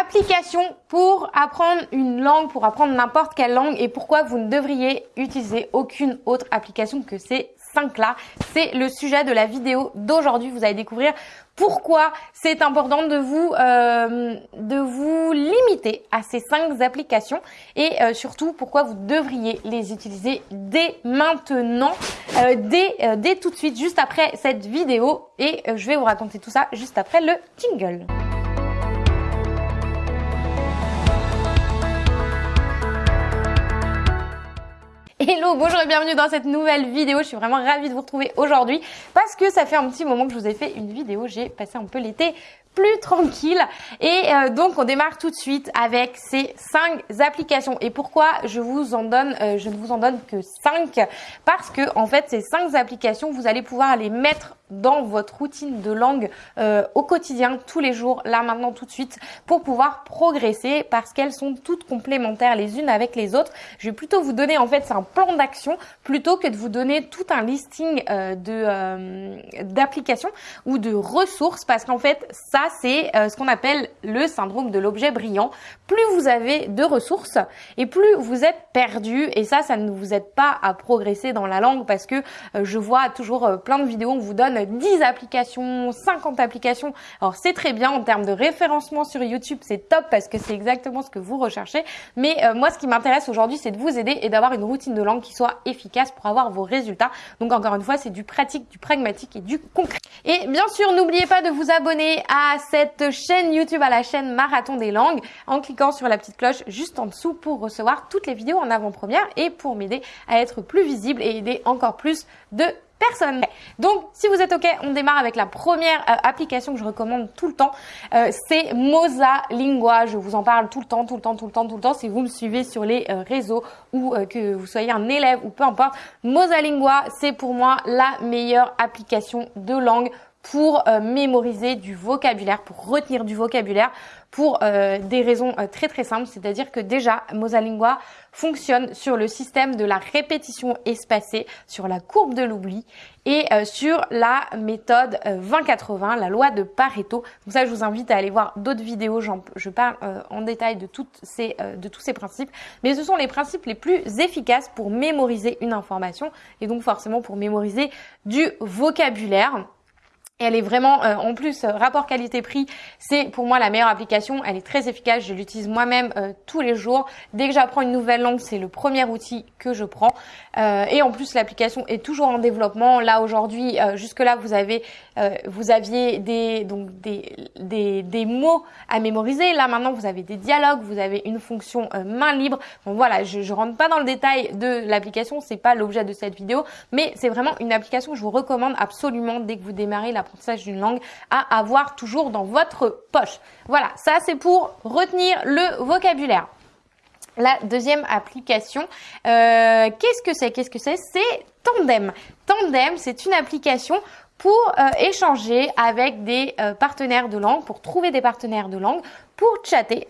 application pour apprendre une langue, pour apprendre n'importe quelle langue et pourquoi vous ne devriez utiliser aucune autre application que ces cinq là. C'est le sujet de la vidéo d'aujourd'hui. Vous allez découvrir pourquoi c'est important de vous euh, de vous limiter à ces cinq applications et euh, surtout pourquoi vous devriez les utiliser dès maintenant, euh, dès, dès tout de suite, juste après cette vidéo et je vais vous raconter tout ça juste après le jingle. Hello, bonjour et bienvenue dans cette nouvelle vidéo. Je suis vraiment ravie de vous retrouver aujourd'hui parce que ça fait un petit moment que je vous ai fait une vidéo. J'ai passé un peu l'été plus tranquille. Et euh, donc on démarre tout de suite avec ces cinq applications. Et pourquoi je vous en donne, euh, je ne vous en donne que cinq? Parce que en fait ces cinq applications, vous allez pouvoir les mettre dans votre routine de langue euh, au quotidien, tous les jours, là maintenant tout de suite, pour pouvoir progresser parce qu'elles sont toutes complémentaires les unes avec les autres. Je vais plutôt vous donner en fait c'est un plan d'action plutôt que de vous donner tout un listing de d'applications ou de ressources parce qu'en fait ça c'est euh, ce qu'on appelle le syndrome de l'objet brillant. Plus vous avez de ressources et plus vous êtes perdu et ça, ça ne vous aide pas à progresser dans la langue parce que euh, je vois toujours euh, plein de vidéos, on vous donne 10 applications, 50 applications. Alors c'est très bien en termes de référencement sur YouTube, c'est top parce que c'est exactement ce que vous recherchez. Mais moi, ce qui m'intéresse aujourd'hui, c'est de vous aider et d'avoir une routine de langue qui soit efficace pour avoir vos résultats. Donc encore une fois, c'est du pratique, du pragmatique et du concret. Et bien sûr, n'oubliez pas de vous abonner à cette chaîne YouTube à la chaîne Marathon des langues en cliquant sur la petite cloche juste en dessous pour recevoir toutes les vidéos en avant-première et pour m'aider à être plus visible et aider encore plus de personnes. Donc, si vous êtes OK, on démarre avec la première euh, application que je recommande tout le temps. Euh, c'est Moza Lingua. Je vous en parle tout le temps, tout le temps, tout le temps, tout le temps. Si vous me suivez sur les euh, réseaux ou que vous soyez un élève ou peu importe, Moza Lingua, c'est pour moi la meilleure application de langue pour euh, mémoriser du vocabulaire, pour retenir du vocabulaire, pour euh, des raisons euh, très très simples. C'est-à-dire que déjà, Mosalingua fonctionne sur le système de la répétition espacée, sur la courbe de l'oubli et sur la méthode 20-80, la loi de Pareto. Donc ça, je vous invite à aller voir d'autres vidéos. Je parle en détail de, toutes ces, de tous ces principes. Mais ce sont les principes les plus efficaces pour mémoriser une information et donc forcément pour mémoriser du vocabulaire. Elle est vraiment, euh, en plus, euh, rapport qualité-prix, c'est pour moi la meilleure application. Elle est très efficace, je l'utilise moi-même euh, tous les jours. Dès que j'apprends une nouvelle langue, c'est le premier outil que je prends. et en plus, l'application est toujours en développement. Là, aujourd'hui, jusque-là, vous avez, vous aviez des, donc des, des, des, mots à mémoriser. Là, maintenant, vous avez des dialogues, vous avez une fonction main libre. Bon, voilà, je, je rentre pas dans le détail de l'application, c'est pas l'objet de cette vidéo, mais c'est vraiment une application que je vous recommande absolument dès que vous démarrez la d'une langue à avoir toujours dans votre poche. Voilà, ça c'est pour retenir le vocabulaire. La deuxième application, euh, qu'est-ce que c'est? Qu'est-ce que c'est? C'est Tandem. Tandem, c'est une application pour euh, échanger avec des euh, partenaires de langue, pour trouver des partenaires de langue, pour chatter,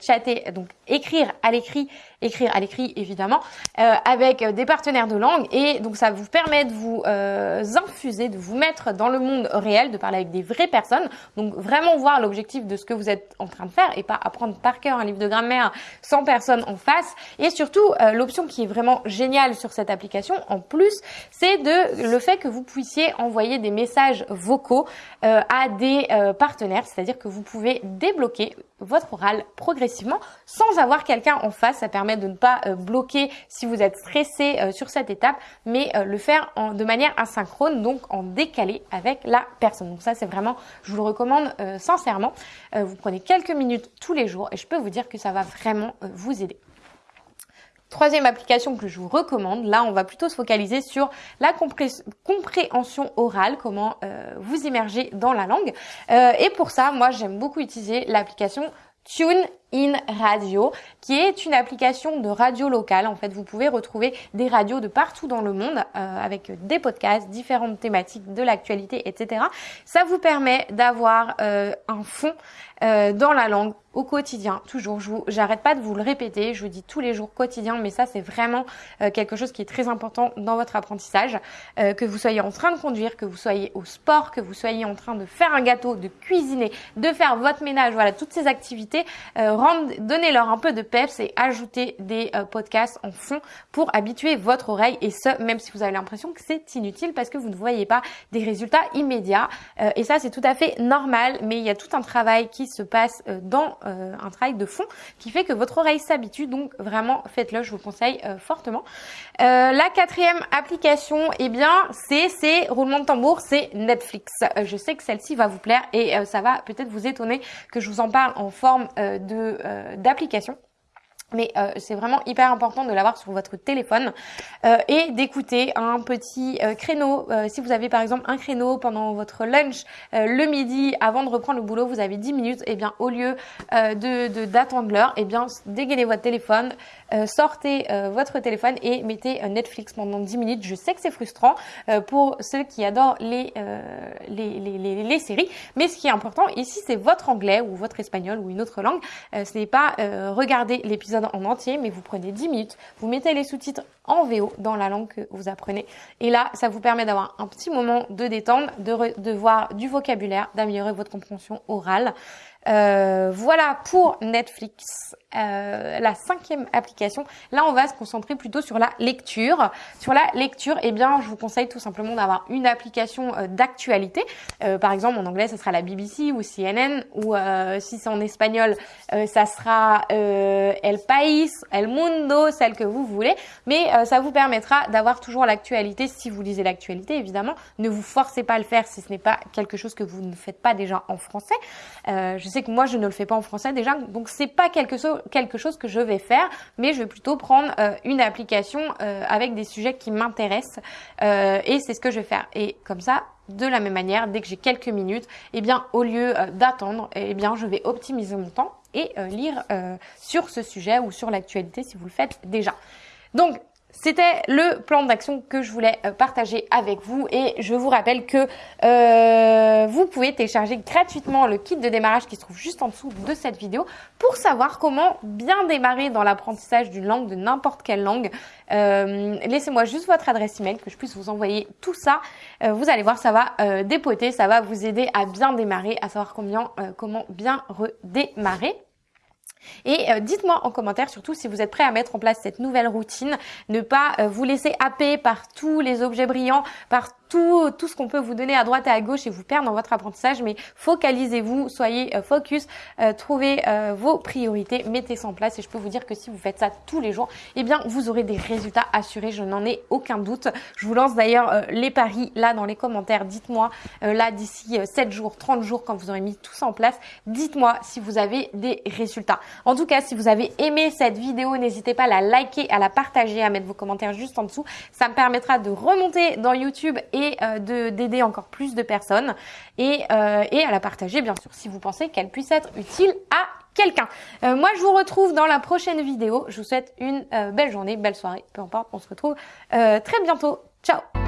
chatter, donc écrire à l'écrit écrire à l'écrit évidemment, euh, avec des partenaires de langue. Et donc ça vous permet de vous euh, infuser, de vous mettre dans le monde réel, de parler avec des vraies personnes. Donc vraiment voir l'objectif de ce que vous êtes en train de faire et pas apprendre par cœur un livre de grammaire sans personne en face. Et surtout, euh, l'option qui est vraiment géniale sur cette application, en plus, c'est de le fait que vous puissiez envoyer des messages vocaux à des partenaires, c'est-à-dire que vous pouvez débloquer votre oral progressivement sans avoir quelqu'un en face. Ça permet de ne pas euh, bloquer si vous êtes stressé euh, sur cette étape, mais euh, le faire de manière asynchrone, donc en décalé avec la personne. Donc ça, c'est vraiment, je vous le recommande sincèrement. vous prenez quelques minutes tous les jours et je peux vous dire que ça va vraiment vous aider. Troisième application que je vous recommande, là on va plutôt se focaliser sur la compréhension orale, comment vous immerger dans la langue. et pour ça, moi j'aime beaucoup utiliser l'application Tune In Radio, qui est une application de radio locale. En fait, vous pouvez retrouver des radios de partout dans le monde euh, avec des podcasts, différentes thématiques de l'actualité, etc. Ça vous permet d'avoir euh, un fond euh, dans la langue au quotidien, toujours. Je j'arrête pas de vous le répéter, je vous dis tous les jours quotidien, mais ça c'est vraiment euh, quelque chose qui est très important dans votre apprentissage. Euh, que vous soyez en train de conduire, que vous soyez au sport, que vous soyez en train de faire un gâteau, de cuisiner, de faire votre ménage, voilà, toutes ces activités, euh, donnez-leur un peu de peps et ajoutez des podcasts en fond pour habituer votre oreille et ce, même si vous avez l'impression que c'est inutile parce que vous ne voyez pas des résultats immédiats. et ça c'est tout à fait normal, mais il y a tout un travail qui se passe dans euh, un travail de fond qui fait que votre oreille s'habitue. Donc vraiment, faites-le, je vous conseille euh, fortement. Euh, la quatrième application, eh bien, c'est, c'est roulement de tambour, c'est Netflix. je sais que celle-ci va vous plaire et ça va peut-être vous étonner que je vous en parle en forme de d'application mais euh, c'est vraiment hyper important de l'avoir sur votre téléphone euh, et d'écouter un petit euh, créneau. si vous avez par exemple un créneau pendant votre lunch le midi avant de reprendre le boulot, vous avez 10 minutes, et eh bien au lieu de d'attendre l'heure, et eh bien dégainez votre téléphone, sortez votre téléphone et mettez Netflix pendant 10 minutes. Je sais que c'est frustrant pour ceux qui adorent les, les, les, les, les séries, mais ce qui est important ici c'est votre anglais ou votre espagnol ou une autre langue. ce n'est pas regarder l'épisode en entier, mais vous prenez 10 minutes, vous mettez les sous-titres en VO dans la langue que vous apprenez. Et là, ça vous permet d'avoir un petit moment de détente, de, de voir du vocabulaire, d'améliorer votre compréhension orale. Euh, voilà pour Netflix, euh, la cinquième application. Là, on va se concentrer plutôt sur la lecture. Sur la lecture, eh bien, je vous conseille tout simplement d'avoir une application euh, d'actualité. Euh, par exemple, en anglais, ce sera la BBC ou CNN, ou si c'est en espagnol, ça sera El País, El Mundo, celle que vous voulez. Mais ça vous permettra d'avoir toujours l'actualité si vous lisez l'actualité, évidemment. Ne vous forcez pas à le faire si ce n'est pas quelque chose que vous ne faites pas déjà en français. je sais que moi je ne le fais pas en français déjà, donc c'est pas quelque, chose quelque chose que je vais faire, mais je vais plutôt prendre euh, une application euh, avec des sujets qui m'intéressent euh, et c'est ce que je vais faire. Et comme ça, de la même manière, dès que j'ai quelques minutes, eh bien au lieu d'attendre, eh bien je vais optimiser mon temps et lire sur ce sujet ou sur l'actualité si vous le faites déjà. Donc c'était le plan d'action que je voulais euh, partager avec vous et je vous rappelle que euh, vous pouvez télécharger gratuitement le kit de démarrage qui se trouve juste en dessous de cette vidéo pour savoir comment bien démarrer dans l'apprentissage d'une langue, de n'importe quelle langue. Euh, laissez-moi juste votre adresse email que je puisse vous envoyer tout ça. vous allez voir, ça va dépoter, ça va vous aider à bien démarrer, à savoir comment bien redémarrer. Et euh, dites-moi en commentaire surtout si vous êtes prêt à mettre en place cette nouvelle routine, ne pas euh, vous laisser happer par tous les objets brillants, par tout, tout ce qu'on peut vous donner à droite et à gauche et vous perdre dans votre apprentissage, mais focalisez-vous, soyez euh, focus, trouvez vos priorités, mettez ça en place et je peux vous dire que si vous faites ça tous les jours, eh bien vous aurez des résultats assurés, je n'en ai aucun doute. Je vous lance d'ailleurs les paris là dans les commentaires, dites-moi là d'ici 7 jours, 30 jours quand vous aurez mis tout ça en place, dites-moi si vous avez des résultats. En tout cas, si vous avez aimé cette vidéo, n'hésitez pas à la liker, à la partager, à mettre vos commentaires juste en dessous. Ça me permettra de remonter dans YouTube et euh, d'aider encore plus de personnes et, euh, et à la partager bien sûr si vous pensez qu'elle puisse être utile à quelqu'un. Euh, moi, je vous retrouve dans la prochaine vidéo. Je vous souhaite une belle journée, belle soirée, peu importe. On se retrouve très bientôt. Ciao